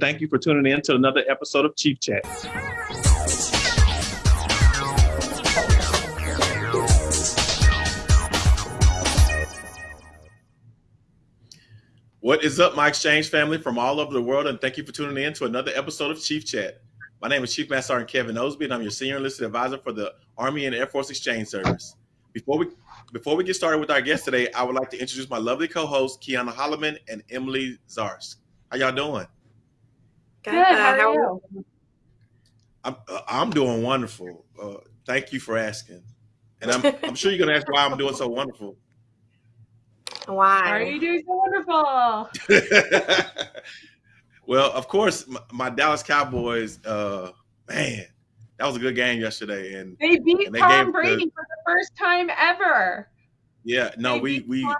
Thank you for tuning in to another episode of Chief Chat. What is up, my exchange family from all over the world, and thank you for tuning in to another episode of Chief Chat. My name is Chief Master Sergeant Kevin Osby, and I'm your senior enlisted advisor for the Army and Air Force Exchange Service. Before we before we get started with our guest today, I would like to introduce my lovely co-hosts, Kiana Holloman and Emily Zarsk. How y'all doing? Good. Uh, how are you? I'm uh, I'm doing wonderful. Uh, thank you for asking, and I'm I'm sure you're gonna ask why I'm doing so wonderful. Why are you doing so wonderful? well, of course, my, my Dallas Cowboys. Uh, man, that was a good game yesterday, and they beat and they Tom Brady the, for the first time ever. Yeah, no, they we we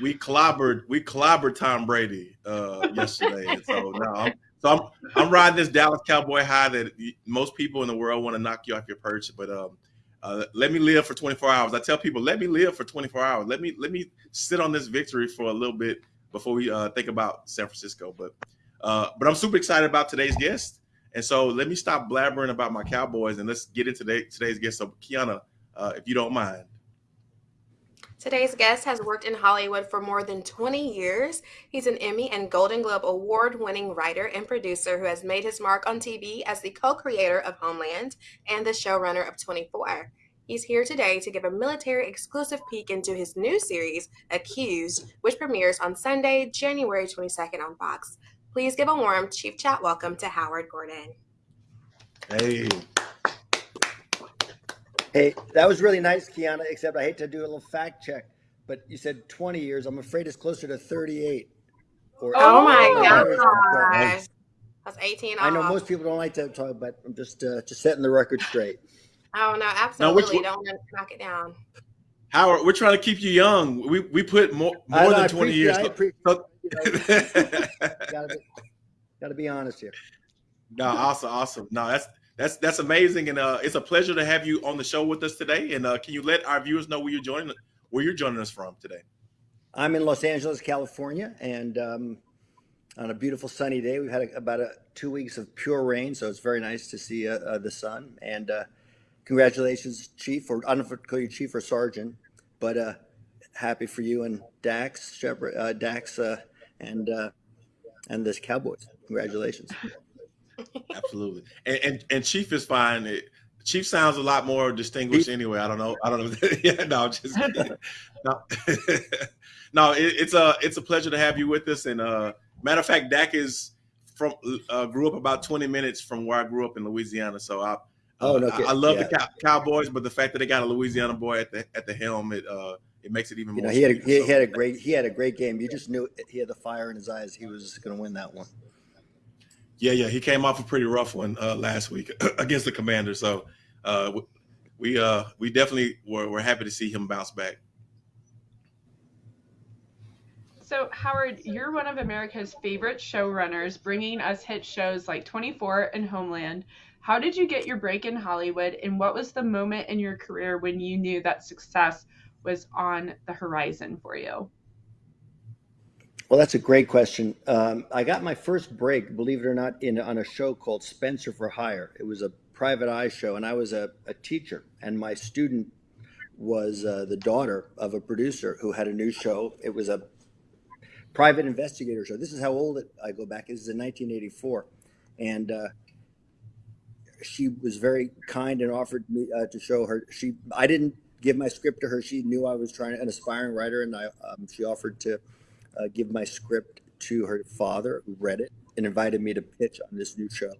we clobbered we clobbered Tom Brady uh, yesterday. so no, I'm, so I'm I'm riding this Dallas Cowboy high that most people in the world want to knock you off your perch, but um, uh, let me live for 24 hours. I tell people, let me live for 24 hours. Let me let me sit on this victory for a little bit before we uh, think about San Francisco. But uh, but I'm super excited about today's guest, and so let me stop blabbering about my Cowboys and let's get into today, today's guest. So Kiana, uh, if you don't mind. Today's guest has worked in Hollywood for more than 20 years. He's an Emmy and Golden Globe award winning writer and producer who has made his mark on TV as the co creator of Homeland and the showrunner of 24. He's here today to give a military exclusive peek into his new series, Accused, which premieres on Sunday, January 22nd on Fox. Please give a warm Chief Chat welcome to Howard Gordon. Hey. Hey, that was really nice, Kiana, except I hate to do a little fact check, but you said 20 years. I'm afraid it's closer to 38. Or oh my gosh. That's 18 I know most people don't like to talk, but I'm just uh, just setting the record straight. Oh, no, absolutely. Now, don't knock it down. Howard, we're trying to keep you young. We we put more more know, than 20 years. I appreciate, so, you know, gotta, be, gotta be honest here. No, awesome, awesome. No, that's that's that's amazing, and uh, it's a pleasure to have you on the show with us today. And uh, can you let our viewers know where you're joining where you're joining us from today? I'm in Los Angeles, California, and um, on a beautiful sunny day. We've had a, about a, two weeks of pure rain, so it's very nice to see uh, uh the sun. And uh, congratulations, Chief, or I don't know if call you Chief or Sergeant, but uh, happy for you and Dax, Shepard, Dax, and and this Cowboys. Congratulations. Absolutely. And, and, and Chief is fine. It, Chief sounds a lot more distinguished anyway. I don't know. I don't know. yeah, no, just no. no, it, it's a it's a pleasure to have you with us. And uh, matter of fact, Dak is from uh, grew up about twenty minutes from where I grew up in Louisiana. So I oh, no, I, I, love yeah. the cow- Cowboys, but the fact that they got a Louisiana boy at the at the helm, it uh, it makes it even you more. Know, he had a, he, so. he had a great he had a great game. You just knew he had the fire in his eyes. He was going to win that one. Yeah, yeah, he came off a pretty rough one uh, last week against the Commanders. So uh, we uh, we definitely were, were happy to see him bounce back. So Howard, you're one of America's favorite showrunners, bringing us hit shows like 24 and Homeland. How did you get your break in Hollywood, and what was the moment in your career when you knew that success was on the horizon for you? Well, that's a great question. Um, I got my first break, believe it or not, in on a show called Spencer for Hire. It was a private eye show, and I was a, a teacher, and my student was uh, the daughter of a producer who had a new show. It was a private investigator show. This is how old it, I go back. This is in 1984, and uh, she was very kind and offered me uh, to show her. She, I didn't give my script to her. She knew I was trying an aspiring writer, and I, um, she offered to uh, give my script to her father, who read it and invited me to pitch on this new show.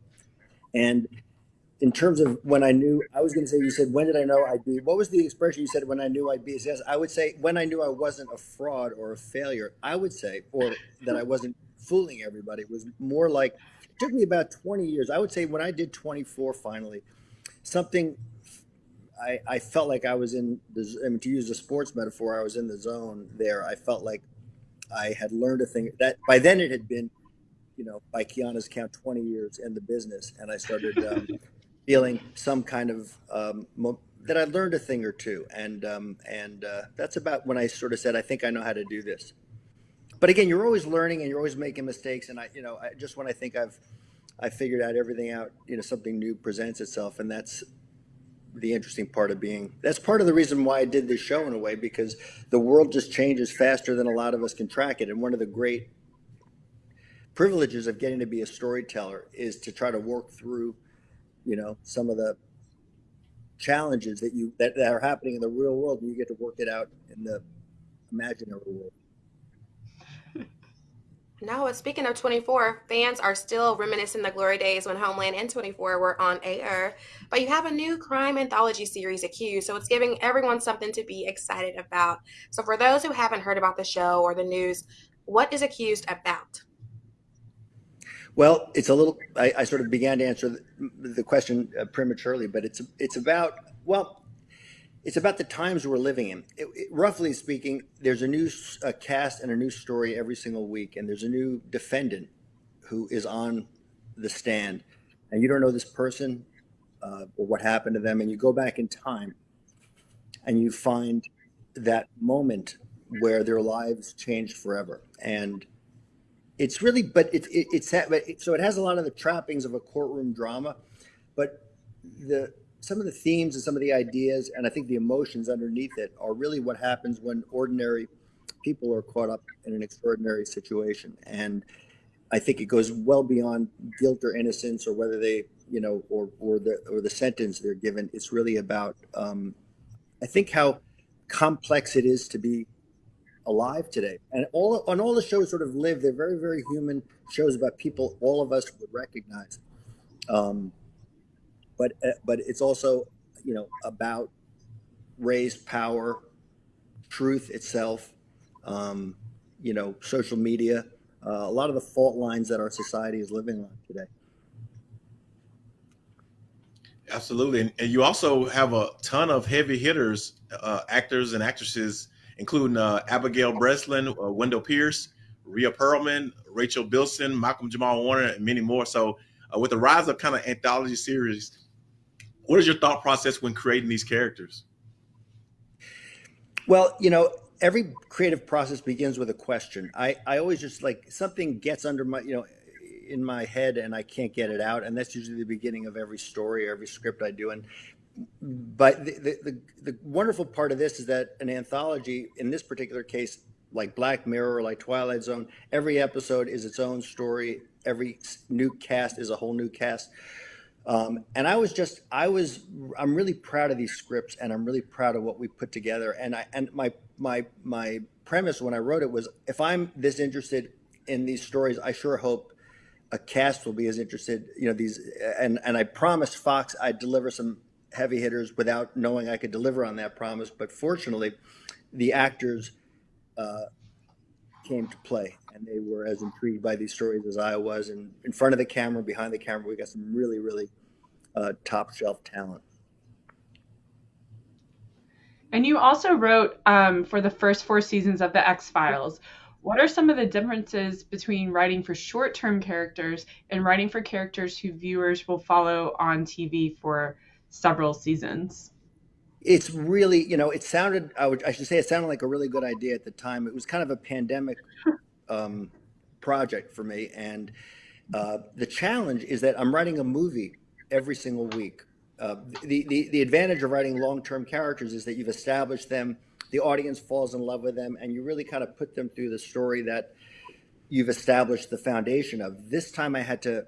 And in terms of when I knew, I was going to say, you said, when did I know I'd be? What was the expression you said when I knew I'd be? Yes, I would say when I knew I wasn't a fraud or a failure. I would say, or that I wasn't fooling everybody. It was more like it took me about 20 years. I would say when I did 24 finally, something I, I felt like I was in the, I mean, to use a sports metaphor, I was in the zone there. I felt like I had learned a thing that by then it had been, you know, by Kiana's count, 20 years in the business. And I started um, feeling some kind of, um, that I learned a thing or two. And, um, and uh, that's about when I sort of said, I think I know how to do this. but again, you're always learning and you're always making mistakes. And I, you know, I, just when I think I've I figured out everything out, you know, something new presents itself, and that's the interesting part of being. That's part of the reason why I did this show in a way because the world just changes faster than a lot of us can track it. And one of the great privileges of getting to be a storyteller is to try to work through, you know, some of the challenges that you that, that are happening in the real world, and you get to work it out in the imaginary world. No, speaking of 24, fans are still reminiscing the glory days when Homeland and 24 were on air. But you have a new crime anthology series, Accused, so it's giving everyone something to be excited about. So, for those who haven't heard about the show or the news, what is Accused about? Well, it's a little. I, I sort of began to answer the, the question uh, prematurely, but it's it's about well, it's about the times we're living in. It, it, roughly speaking, there's a new cast and a new story every single week, and there's a new defendant who is on the stand, and you don't know this person uh, or what happened to them, and you go back in time, and you find that moment where their lives changed forever, and it's really, but it, it, it's so it has a lot of the trappings of a courtroom drama, but the some of the themes and some of the ideas and I think the emotions underneath it are really what happens when ordinary people are caught up in an extraordinary situation. And I think it goes well beyond guilt or innocence or whether they, you know, or, or the, or the sentence they're given. It's really about, um, I think how complex it is to be alive today. And all on all the shows sort of live, they're very, very human shows about people all of us would recognize. Um, but uh, but it's also you know about raised power, truth itself, um, you know, social media, uh, a lot of the fault lines that our society is living on today. Absolutely, and, and you also have a ton of heavy hitters, uh, actors and actresses, including uh, Abigail Breslin, uh, Wendell Pierce, Rhea Perlman, Rachel Bilson, Malcolm Jamal Warner, and many more. So, uh, with the rise of kind of anthology series, what is your thought process when creating these characters? Well, you know, every creative process begins with a question. I, I always just like something gets under my, you know, in my head and I can't get it out. And that's usually the beginning of every story or every script I do. And, but the, the, the, the wonderful part of this is that an anthology, in this particular case, like Black Mirror or like Twilight Zone, every episode is its own story. Every new cast is a whole new cast. Um, and I was just, I was, I'm really proud of these scripts, and I'm really proud of what we put together. And I, and my, my, my premise when I wrote it was, if I'm this interested in these stories, I sure hope a cast will be as interested. You know, these, and and I promised Fox I'd deliver some heavy hitters without knowing I could deliver on that promise. But fortunately, the actors uh, came to play and they were as intrigued by these stories as I was. And in front of the camera, behind the camera, we got some really, really uh, top shelf talent. And you also wrote um, for the first four seasons of The X Files. What are some of the differences between writing for short term characters and writing for characters who viewers will follow on TV for several seasons? It's really, you know, it sounded, I, would, I should say, it sounded like a really good idea at the time. It was kind of a pandemic um, project for me. And uh, the challenge is that I'm writing a movie every single week. Uh, the, the, the advantage of writing long-term characters is that you've established them, the audience falls in love with them, and you really kind of put them through the story that you've established the foundation of. This time I had to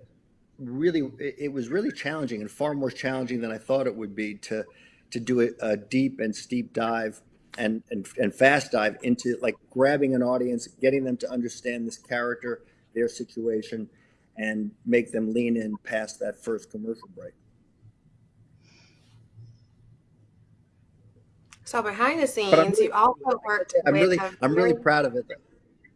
really, it was really challenging and far more challenging than I thought it would be to, to do a, a deep and steep dive and, and, and fast dive into like grabbing an audience, getting them to understand this character, their situation, and make them lean in past that first commercial break. So behind the scenes, really, you also worked. I'm really, I'm really proud of it.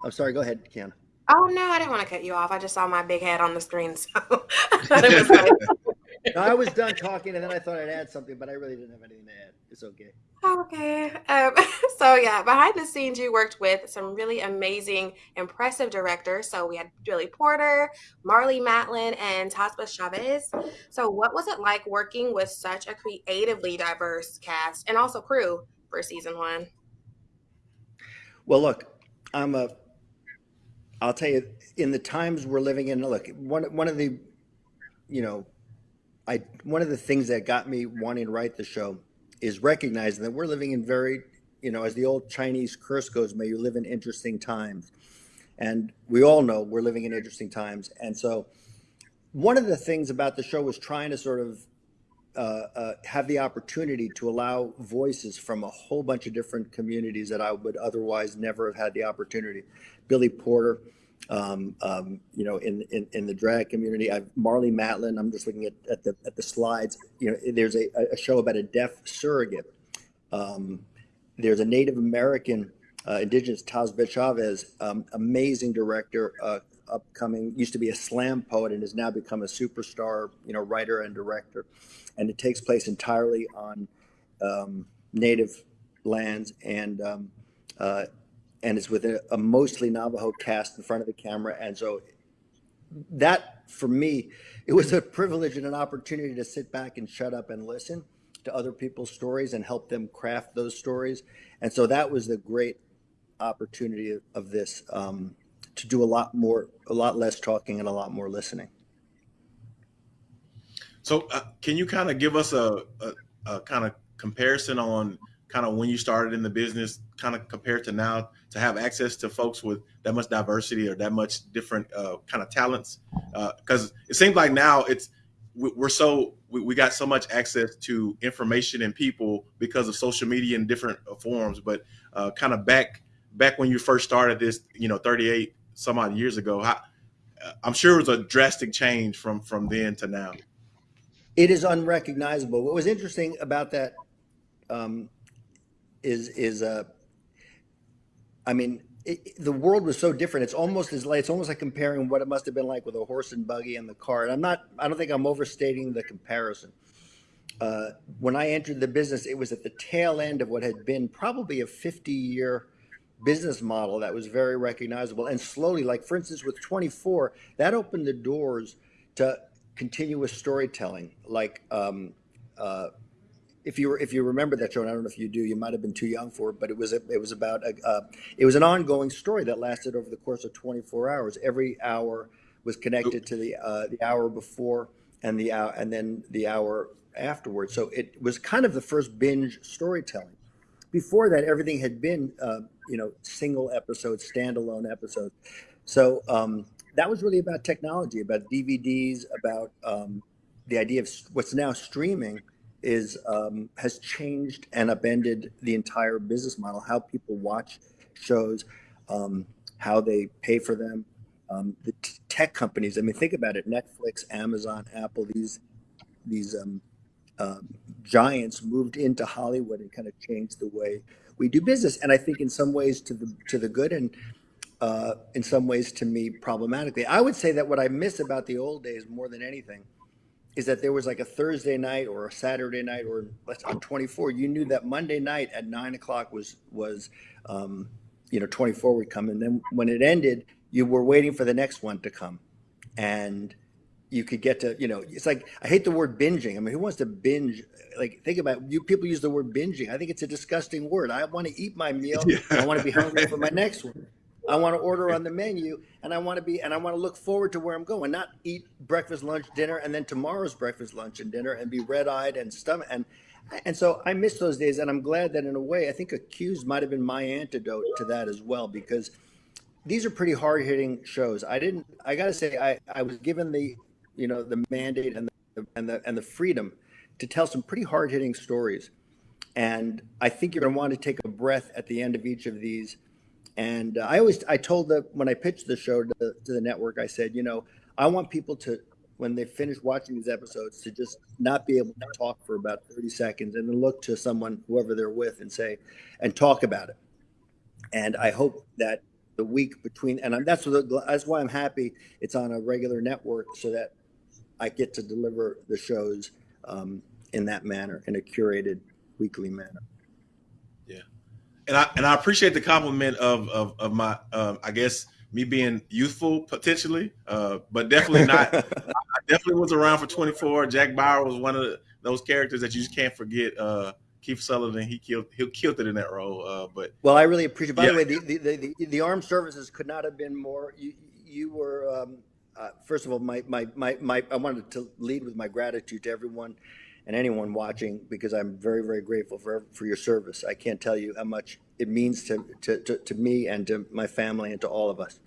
I'm sorry. Go ahead, Kiana. Oh no, I didn't want to cut you off. I just saw my big head on the screen, so no, I was done talking, and then I thought I'd add something, but I really didn't have anything to add. It's okay. Okay. Um, so yeah, behind the scenes, you worked with some really amazing, impressive directors. So we had Billy Porter, Marlee Matlin, and Tazbah Chavez. So what was it like working with such a creatively diverse cast and also crew for season one? Well, look, I'm a I'll tell you, in the times we're living in, look, one one of the, you know, I one of the things that got me wanting to write the show is recognizing that we're living in very, you know, as the old Chinese curse goes, may you live in interesting times. And we all know we're living in interesting times. And so one of the things about the show was trying to sort of uh, uh, have the opportunity to allow voices from a whole bunch of different communities that I would otherwise never have had the opportunity. Billy Porter, um, um, you know, in, in, in the drag community. I've Marlee Matlin. I'm just looking at, at the at the slides. You know, there's a, a show about a deaf surrogate. Um, there's a Native American, uh, Indigenous Taz Chavez, um, amazing director, uh, upcoming. Used to be a slam poet and has now become a superstar. You know, writer and director, and it takes place entirely on um, Native lands and um, uh, and it's with a, a, mostly Navajo cast in front of the camera. And so that for me, it was a privilege and an opportunity to sit back and shut up and listen to other people's stories and help them craft those stories. And so that was the great opportunity of, this um, to do a lot more, a lot less talking and a lot more listening. So uh, can you kind of give us a, a, a kind of comparison on kind of when you started in the business, kind of compared to now, to have access to folks with that much diversity or that much different uh, kind of talents? Because uh, it seems like now it's we're so we, we, got so much access to information and people because of social media in different uh, forms. But uh, kind of back back when you first started this, you know, 38 some odd years ago, how, uh, I'm sure it was a drastic change from from then to now. It is unrecognizable. What was interesting about that um, is is uh, I mean, it, the world was so different. It's almost as like it's almost like comparing what it must have been like with a horse and buggy and the car. And I'm not. I don't think I'm overstating the comparison. Uh, when I entered the business, it was at the tail end of what had been probably a 50 year business model that was very recognizable. And slowly, like for instance, with 24, that opened the doors to continuous storytelling. Like um, uh, if you were, if you remember that show, and I don't know if you do, you might have been too young for it, but it was a, it was about a, uh, it was an ongoing story that lasted over the course of 24 hours. Every hour was connected to the uh, the hour before and the hour and then the hour afterwards. So it was kind of the first binge storytelling. Before that, everything had been uh, you know single episodes, standalone episodes. So um, that was really about technology, about DVDs, about um, the idea of what's now streaming is um, has changed and upended the entire business model. How people watch shows, um, how they pay for them. Um, the tech companies. I mean, think about it: Netflix, Amazon, Apple. These these um, giants moved into Hollywood and kind of changed the way we do business. And I think in some ways to the to the good, and uh, in some ways to me problematically. I would say that what I miss about the old days more than anything is that there was like a Thursday night or a Saturday night or on 24, you knew that Monday night at nine o'clock was, was, um, you know, 24 would come. And then when it ended, you were waiting for the next one to come. And you could get to, you know, it's like, I hate the word binging. I mean, who wants to binge? Like, think about it. you. People use the word binging. I think it's a disgusting word. I want to eat my meal. Yeah. I want to be hungry for my next one. I want to order on the menu and I want to be and I want to look forward to where I'm going, not eat breakfast, lunch, dinner, and then tomorrow's breakfast, lunch, and dinner and be red eyed and stomach and and so I miss those days and I'm glad that in a way I think accused might have been my antidote to that as well because these are pretty hard hitting shows. I didn't I gotta say I, I was given the you know the mandate and the and the and the freedom to tell some pretty hard hitting stories. And I think you're gonna want to take a breath at the end of each of these and uh, I always, I told the, when I pitched the show to the, to the network, I said, you know, I want people to, when they finish watching these episodes, to just not be able to talk for about 30 seconds and then look to someone, whoever they're with, and say, and talk about it. And I hope that the week between, and that's what, that's why I'm happy it's on a regular network so that I get to deliver the shows um, in that manner, in a curated weekly manner and I and I appreciate the compliment of of, of my um, I guess me being youthful potentially, uh, but definitely not. I definitely was around for 24. Jack Bauer was one of the, those characters that you just can't forget. Uh, Kiefer Sutherland. He killed he killed it in that role. Uh, but well, I really appreciate. By Yeah. the way, the, the, the, the, the armed services could not have been more. You, you were um, uh, first of all, my, my my my. I wanted to lead with my gratitude to everyone and anyone watching because I'm very very grateful for for your service. I can't tell you how much it means to to, to, to me and to my family and to all of us.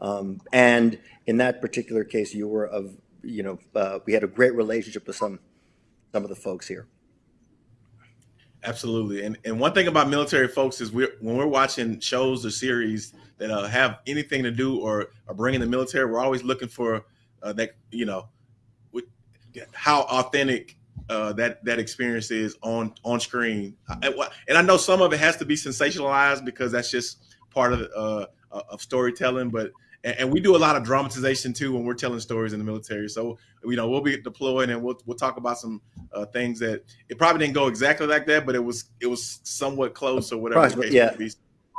Um, and in that particular case, you were of you know uh, we had a great relationship with some some of the folks here. Absolutely, and and one thing about military folks is we're when we're watching shows or series that uh, have anything to do or are bringing the military, we're always looking for uh, that you know how authentic uh, that that experience is on on screen. And I know some of it has to be sensationalized because that's just part of uh, of storytelling, but. And we do a lot of dramatization too when we're telling stories in the military. So you know we'll be deployed and we'll we'll talk about some uh, things that it probably didn't go exactly like that, but it was it was somewhat close or whatever. case yeah. be.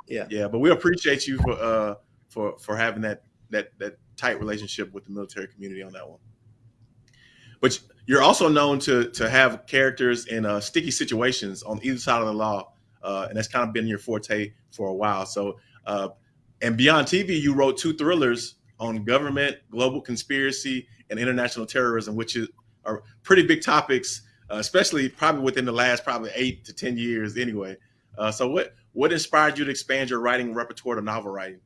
Yeah. yeah. But we appreciate you for uh for for having that that that tight relationship with the military community on that one. But you're also known to to have characters in uh, sticky situations on either side of the law, uh, and that's kind of been your forte for a while. So, uh, and beyond TV, you wrote two thrillers on government, global conspiracy, and international terrorism, which is, are pretty big topics, uh, especially probably within the last probably eight to ten years, anyway. Uh, so, what what inspired you to expand your writing repertoire to novel writing?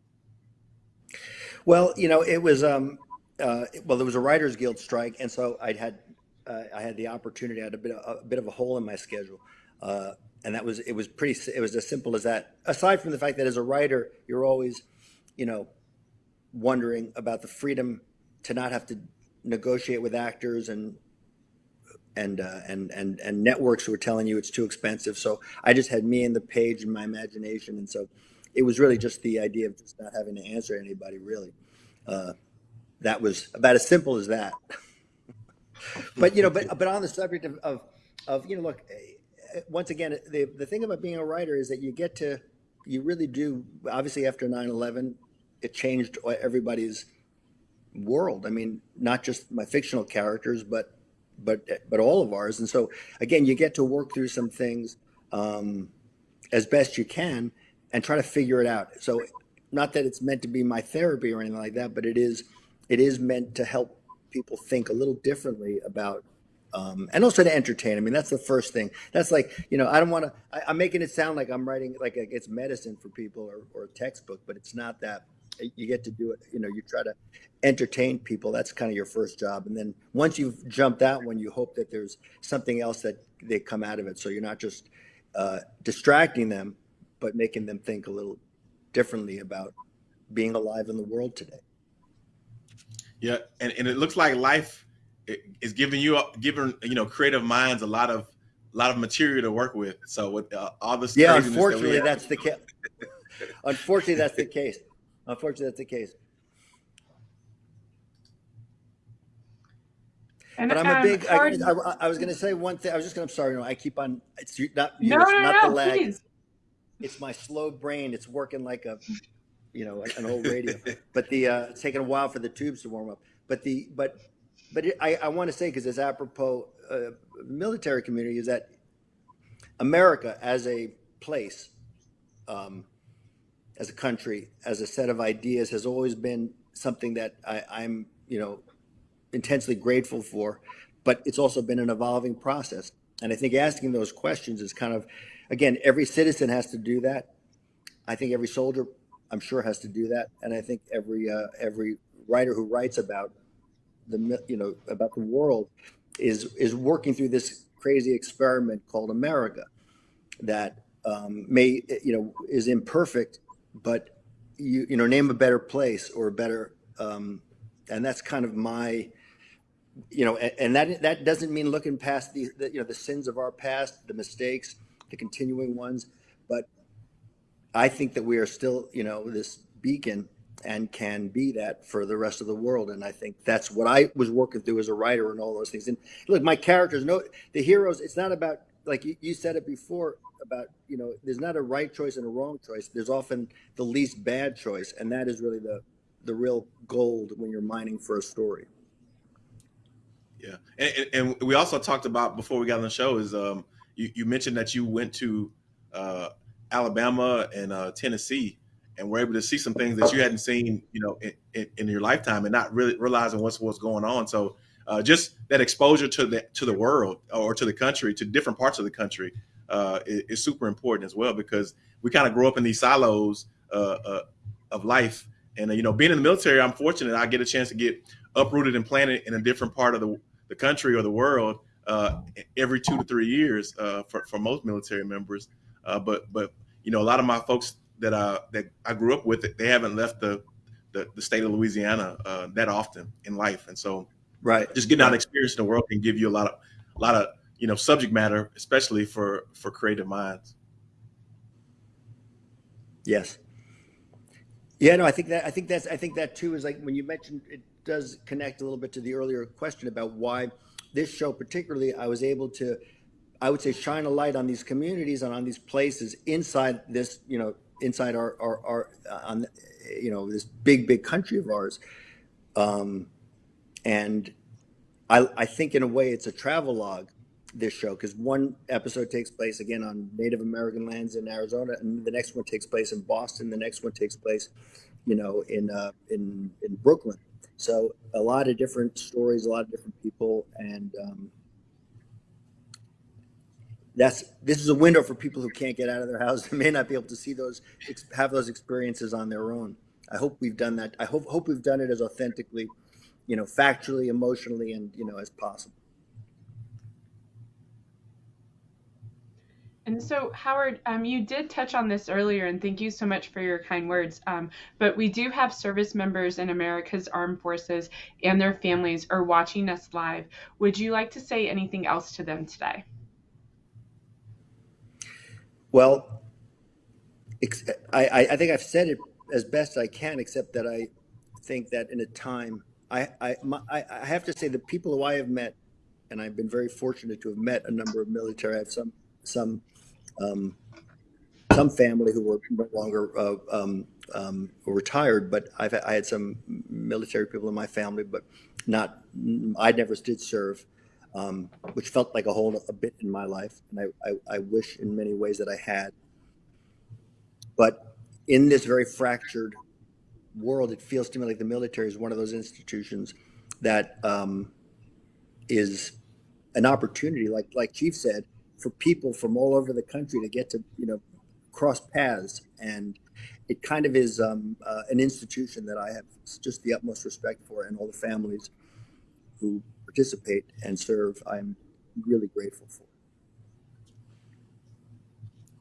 Well, you know, it was um, uh, well, there was a Writers Guild strike, and so I had uh, I had the opportunity. I had a bit of, a bit of a hole in my schedule, uh, and that was it was pretty. It was as simple as that. Aside from the fact that as a writer, you're always, you know, wondering about the freedom to not have to negotiate with actors and and uh, and and and networks who are telling you it's too expensive. So I just had me and the page and my imagination, and so it was really just the idea of just not having to answer anybody. Really, uh, that was about as simple as that. but you know, but but on the subject of of, of you know, look, eh, once again, the the thing about being a writer is that you get to you really do. Obviously, after 9-11, it changed everybody's world. I mean, not just my fictional characters, but but but all of ours. And so again, you get to work through some things um, as best you can and try to figure it out. So not that it's meant to be my therapy or anything like that, but it is it is meant to help people think a little differently about. Um, and also to entertain. I mean, that's the first thing. That's like, you know, I don't want to, I'm making it sound like I'm writing like it's medicine for people or, or a textbook, but it's not that. You get to do it, you know, you try to entertain people. That's kind of your first job. And then once you've jumped out one, you hope that there's something else that they come out of it. So you're not just uh, distracting them, but making them think a little differently about being alive in the world today. Yeah, and, and it looks like life is giving you giving you know creative minds a lot of a lot of material to work with. So with uh, all this, Yeah, craziness that unfortunately, that's the case. unfortunately, that's the case. Unfortunately, that's the case. And, But I'm a um, big. I, I, I was going to say one thing. I was just going to. I'm sorry. No, I keep on. It's not you. no, it's no, not no, the lag. please. It's my slow brain. It's working like a, you know, an old radio. But the uh, it's taken a while for the tubes to warm up. But the but but it, I I want to say because it's apropos uh, military community is that America as a place, um, as a country, as a set of ideas has always been something that I, I'm you know intensely grateful for, but it's also been an evolving process. And I think asking those questions is kind of, again, every citizen has to do that. I think every soldier, I'm sure, has to do that. And I think every uh, every writer who writes about the you know about the world is is working through this crazy experiment called America that um, may you know is imperfect, but you you know name a better place or a better um, and that's kind of my you know, and, and that that doesn't mean looking past the, the you know the sins of our past, the mistakes, the continuing ones, but I think that we are still you know this beacon and can be that for the rest of the world, and I think that's what I was working through as a writer and all those things. And look, my characters, no, the heroes. It's not about like you, you said it before about you know there's not a right choice and a wrong choice. There's often the least bad choice, and that is really the the real gold when you're mining for a story. Yeah, and, and, and we also talked about before we got on the show is um, you, you mentioned that you went to uh, Alabama and uh, Tennessee and were able to see some things that you hadn't seen, you know, in, in, in your lifetime, and not really realizing what's what's going on. So, uh, just that exposure to the to the world or to the country, to different parts of the country, uh, is, is, super important as well because we kind of grow up in these silos uh, uh of life. And uh, you know, being in the military, I'm fortunate I get a chance to get uprooted and planted in a different part of the, the country or the world uh, every two to three years for for most military members. but but you know, a lot of my folks that I that I grew up with, they haven't left the the, the state of Louisiana uh, that often in life, and so right, just getting out and experience in the world can give you a lot of a lot of you know subject matter, especially for for creative minds. Yes. Yeah, no, I think that I think that's I think that too is like when you mentioned it does connect a little bit to the earlier question about why this show particularly I was able to I would say shine a light on these communities and on these places inside this you know inside our our, our uh, on you know this big big country of ours um, and I, I think in a way it's a travel log this show because one episode takes place again on Native American lands in Arizona, and the next one takes place in Boston. The next one takes place, you know, in uh, in in Brooklyn. So a lot of different stories, a lot of different people, and um, that's this is a window for people who can't get out of their house and may not be able to see those have those experiences on their own. I hope we've done that. I hope hope we've done it as authentically, you know, factually, emotionally, and you know, as possible. And so, Howard, um, you did touch on this earlier, and thank you so much for your kind words. Um, but we do have service members in America's armed forces and their families are watching us live. Would you like to say anything else to them today? Well, I, I think I've said it as best I can, except that I think that in a time, I, I, my, I have to say the people who I have met, and I've been very fortunate to have met a number of military. I have some some um, some family who were no longer uh, um, um, retired, but I've I had some military people in my family, but not I never did serve um, which felt like a hole a bit in my life, and I, I, I wish in many ways that I had. But in this very fractured world, it feels to me like the military is one of those institutions that um, is an opportunity, like like Chief said, for people from all over the country to get to you know cross paths, and it kind of is um, uh, an institution that I have just the utmost respect for, and all the families who participate and serve, I'm really grateful for.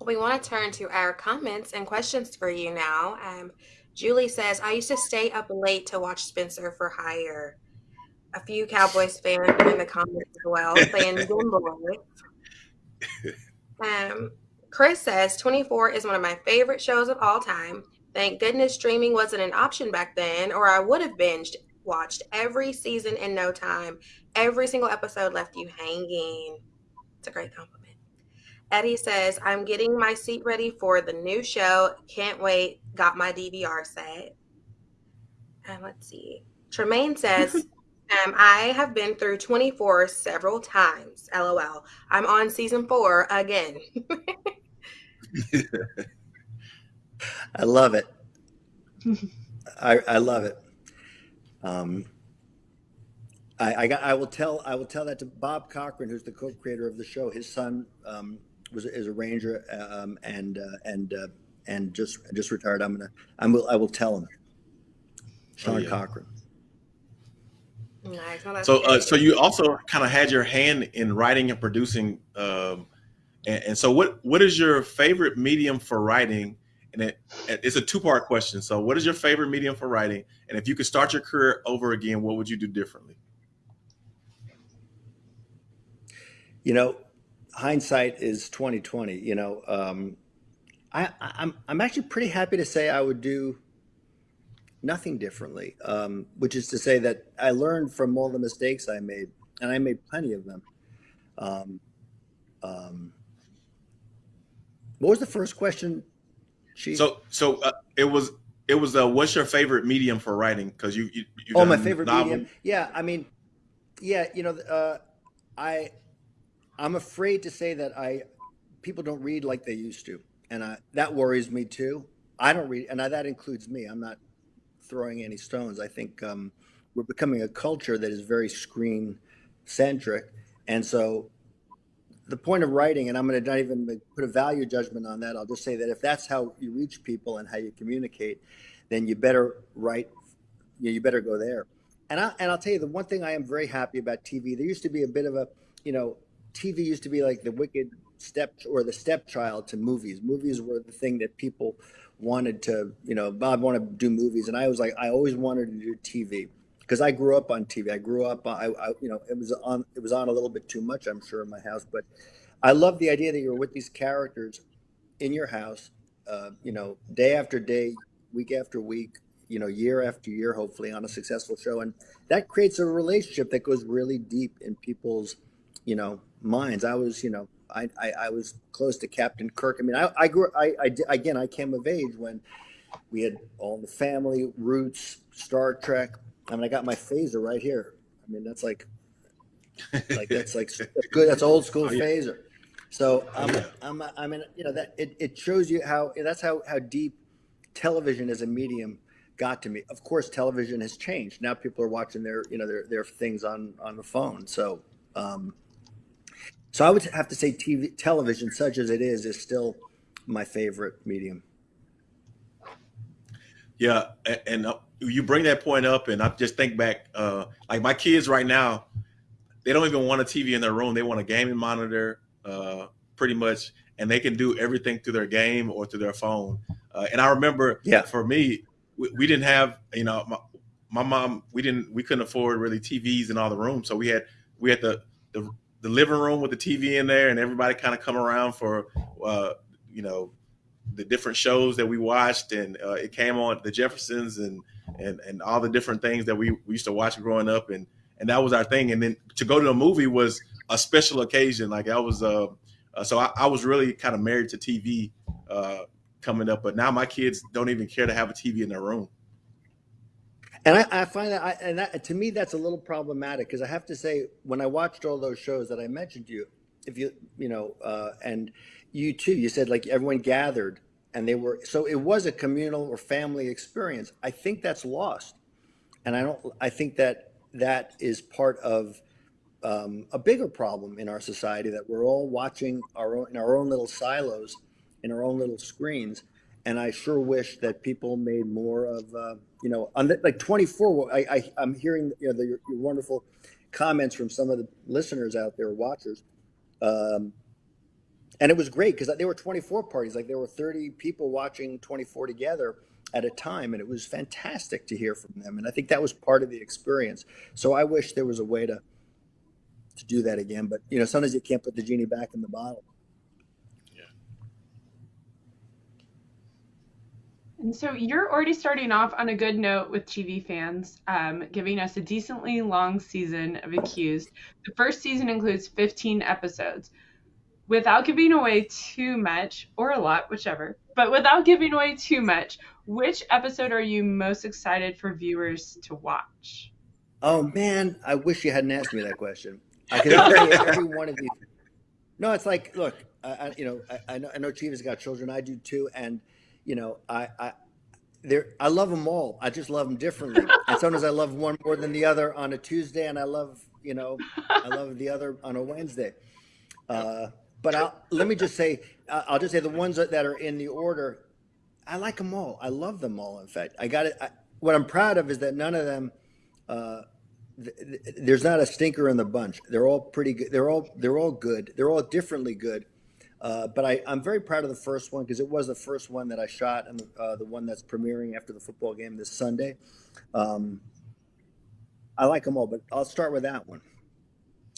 we want to turn to our comments and questions for you now. Um, Julie says, I used to stay up late to watch Spencer for Hire. A few Cowboys fans in the comments as well saying Um, Chris says 24 is one of my favorite shows of all time. Thank goodness streaming wasn't an option back then, or I would have binged watched every season in no time. Every single episode left you hanging. It's a great compliment. Eddie says, I'm getting my seat ready for the new show. Can't wait. Got my DVR set. And let's see. Tremaine says, um, I have been through 24 several times. LOL. I'm on season four again. I love it. I, I love it. Um, I, I, got, I will tell I will tell that to Bob Cochran, who's the co-creator of the show. His son um, was is a ranger um, and uh, and uh, and just just retired. I'm gonna I'm I will tell him. Sean oh, yeah. Cochran. Nice. so uh, so you also kind of had your hand in writing and producing. Um, and, and so what what is your favorite medium for writing? And it, it's a two part question. So, what is your favorite medium for writing? And if you could start your career over again, what would you do differently? You know, hindsight is twenty twenty. You know, um, I, I'm I'm actually pretty happy to say I would do nothing differently, um, which is to say that I learned from all the mistakes I made, and I made plenty of them. Um, um, what was the first question she so so uh, it was it was uh, what's your favorite medium for writing? Because you, you oh my favorite novel. medium. Yeah, I mean, yeah, you know, uh, I I'm afraid to say that I people don't read like they used to, and I, that worries me too. I don't read, and I, that includes me. I'm not throwing any stones. I think um, we're becoming a culture that is very screen centric, and so the point of writing, and I'm going to not even put a value judgment on that. I'll just say that if that's how you reach people and how you communicate, then you better write. You, better go there. And I and I'll tell you the one thing I am very happy about TV. There used to be a bit of a, you know, TV used to be like the wicked step or the stepchild to movies. Movies were the thing that people wanted to, you know, Bob wanted to do movies, and I was like, I always wanted to do TV because I grew up on TV. I grew up, I, I, you know, it was on, it was on a little bit too much, I'm sure, in my house. But I love the idea that you're with these characters in your house, uh, you know, day after day, week after week, you know, year after year, hopefully on a successful show, and that creates a relationship that goes really deep in people's, you know, minds. I was, you know, I, I, I was close to Captain Kirk. I mean, I, I grew, I, I, again, I came of age when we had all the family roots, Star Trek. I mean, I got my phaser right here. I mean, that's like, like that's like that's good. That's old school oh, phaser. So I'm, oh, I'm, I mean, you know, that it, it shows you how that's how how deep television as a medium got to me. Of course, television has changed. Now people are watching their, you know, their their things on on the phone. So, um, so I would have to say TV, television, such as it is, is still my favorite medium. Yeah, and uh, you bring that point up, and I just think back, uh, like my kids right now, they don't even want a TV in their room; they want a gaming monitor, uh, pretty much, and they can do everything through their game or through their phone. Uh, and I remember, yeah, for me, we, we didn't have, you know, my, my mom, we didn't, we couldn't afford really TVs in all the rooms, so we had we had the the the living room with the TV in there, and everybody kind of come around for, uh, you know, the different shows that we watched, and uh, it came on the Jeffersons and and and all the different things that we, we used to watch growing up, and and that was our thing. And then to go to the movie was a special occasion. Like I was, uh, uh so I, I, was really kind of married to TV uh, coming up, but now my kids don't even care to have a TV in their room. And I, I find that, I, and that, to me, that's a little problematic because I have to say, when I watched all those shows that I mentioned to you, if you, you know, uh, and you too, you said like everyone gathered and they were, so it was a communal or family experience. I think that's lost. And I don't, I think that that is part of um, a bigger problem in our society that we're all watching our own, in our own little silos, in our own little screens and I sure wish that people made more of, uh, you know, on the, like 24. I, I am hearing you know the, your, wonderful comments from some of the listeners out there, watchers, um, and it was great because there were 24 parties. Like there were 30 people watching 24 together at a time, and it was fantastic to hear from them. And I think that was part of the experience. So I wish there was a way to to do that again. But you know, sometimes you can't put the genie back in the bottle. Yeah. And so you're already starting off on a good note with TV fans, um, giving us a decently long season of Accused. The first season includes 15 episodes. Without giving away too much, or a lot, whichever, but without giving away too much, which episode are you most excited for viewers to watch? Oh man, I wish you hadn't asked me that question. I could tell you every one of these. No, it's like, look, I, you know, I, I know, I know Chiva's got children. I do too, and you know, I, I, there, I love them all. I just love them differently. and sometimes I love one more than the other on a Tuesday, and I love, you know, I love the other on a Wednesday. Uh, but I'll, let me just say, I'll just say the ones that are in the order, I like them all. I love them all. In fact, I got it. I, what I'm proud of is that none of them, uh, th- th- there's not a stinker in the bunch. They're all pretty good. They're all they're all good. They're all differently good. Uh, but I, I'm very proud of the first one because it was the first one that I shot and uh, the one that's premiering after the football game this Sunday. Um, I like them all, but I'll start with that one.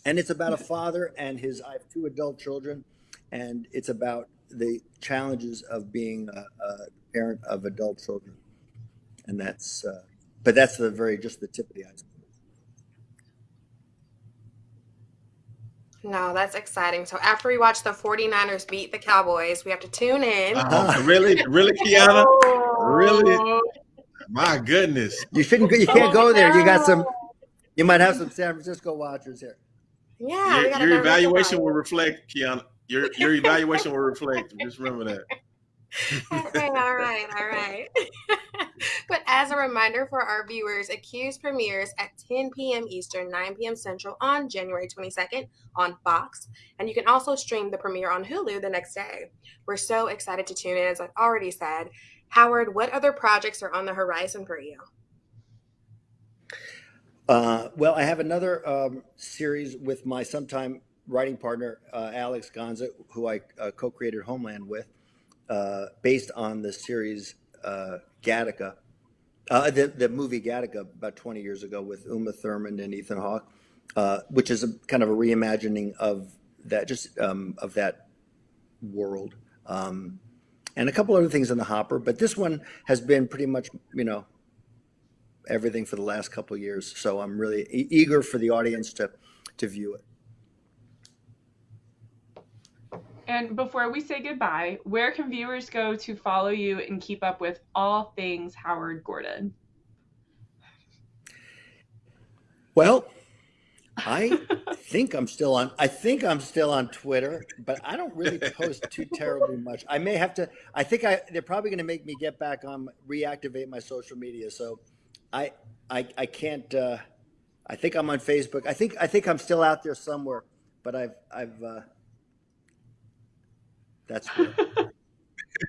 And it's about a father and his. I have two adult children, and it's about the challenges of being a, a parent of adult children. And that's, uh, but that's the very just the tip of the iceberg. No, that's exciting. So after we watch the 49ers beat the Cowboys, we have to tune in. Uh-huh. really? Really, Kiana? Really? My goodness. You shouldn't you can't go there. You got some you might have some San Francisco watchers here. Yeah, your, your evaluation will reflect, Kiana. Your your evaluation will reflect. Just remember that. all right, all right, all right. but as a reminder for our viewers, Accused premieres at 10 p.m. Eastern, 9 p.m. Central on January 22nd on Fox. And you can also stream the premiere on Hulu the next day. We're so excited to tune in, as I've already said. Howard, what other projects are on the horizon for you? Uh, well, I have another um, series with my sometime writing partner, uh, Alex Gansa, who I uh, co created Homeland with, uh, based on the series uh, Gattaca, the, the movie Gattaca about 20 years ago with Uma Thurman and Ethan Hawke, which is a kind of a reimagining of that, just um, of that world. Um, and a couple other things in the hopper, but this one has been pretty much, you know, everything for the last couple years. So I'm really e- eager for the audience to to view it. And before we say goodbye, where can viewers go to follow you and keep up with all things Howard Gordon? Well, I think I'm still on. I think I'm still on Twitter, but I don't really post too terribly much. I may have to. I think I. They're probably going to make me get back on, reactivate my social media. So, I, I, I can't. Uh, I think I'm on Facebook. I think. I think I'm still out there somewhere, but I've. I've. Uh, that's good.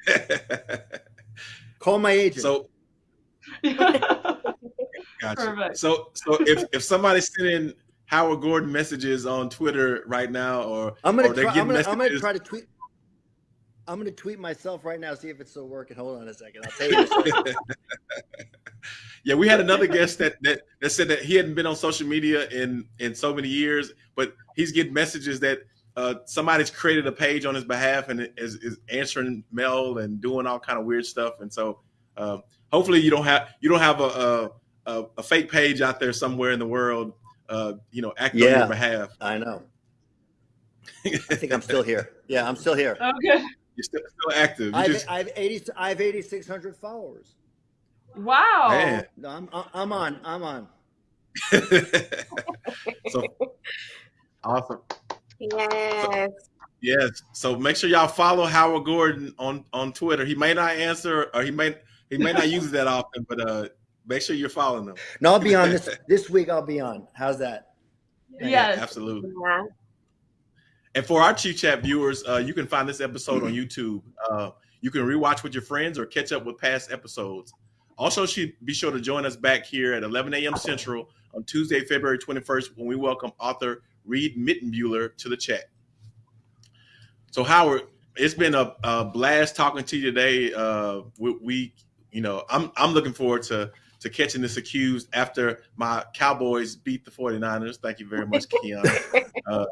Call my agent. So. Gotcha. Perfect. So, so if if somebody's sending Howard Gordon messages on Twitter right now, or I'm gonna, or try, I'm, gonna I'm gonna try to tweet. I'm gonna tweet myself right now, see if it's still working. Hold on a second. I'll tell you. yeah, we had another guest that, that that said that he hadn't been on social media in in so many years, but he's getting messages that uh, somebody's created a page on his behalf and is, is answering mail and doing all kind of weird stuff. And so, uh, hopefully, you don't have you don't have a, a, a fake page out there somewhere in the world uh, you know, acting yeah, on your behalf. I know. I think I'm still here. Yeah, I'm still here. Okay. You're still, still active. You I've, just... I've 80, I have 8,600 followers. Wow. Man. No, I'm, I'm on. I'm on. so awesome. Yes. So, yes. So make sure y'all follow Howard Gordon on on Twitter. He may not answer or he may he may not use it that often, but uh Make sure you're following them. No, I'll be on this this week. I'll be on. How's that? Yes, yeah, absolutely. Yeah. And for our Chief Chat viewers, uh, you can find this episode on YouTube. Uh, you can rewatch with your friends or catch up with past episodes. Also, she be sure to join us back here at 11 a.m. Central on Tuesday, February 21st, when we welcome author Reed Mittenbuehler to the chat. So, Howard, it's been a, a blast talking to you today. Uh, we, we, you know, I'm I'm looking forward to to catching this accused after my Cowboys beat the 49ers. Thank you very much, Keon. uh,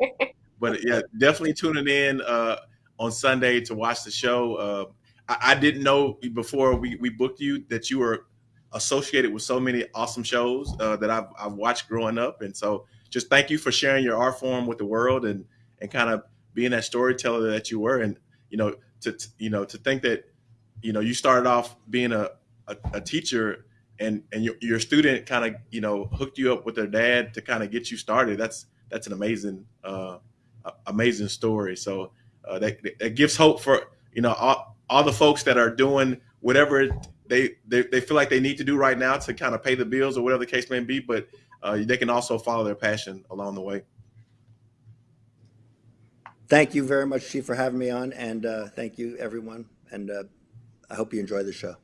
but yeah, definitely tuning in uh, on Sunday to watch the show. I, I, didn't know before we, we booked you that you were associated with so many awesome shows uh, that I've, I've watched growing up. And so just thank you for sharing your art form with the world and, and kind of being that storyteller that you were. And, you know, to, you know, to think that, you know, you started off being a, a, a teacher and and your, your student kind of you know hooked you up with their dad to kind of get you started that's that's an amazing uh, amazing story so uh, that, that gives hope for you know all, all the folks that are doing whatever they, they they feel like they need to do right now to kind of pay the bills or whatever the case may be but uh, they can also follow their passion along the way thank you very much chief for having me on and uh, thank you everyone and uh, i hope you enjoy the show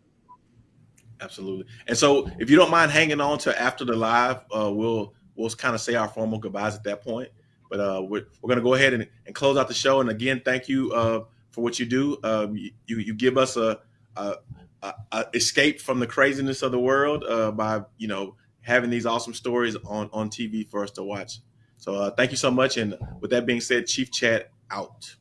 Absolutely. And so, if you don't mind hanging on to after the live, uh, we'll we'll kind of say our formal goodbyes at that point. But uh, we're, we're going to go ahead and, and close out the show. And again, thank you uh, for what you do. Um, you, you give us a, a, a, escape from the craziness of the world uh, by you know having these awesome stories on on TV for us to watch. So uh, thank you so much. And with that being said, Chief Chat out.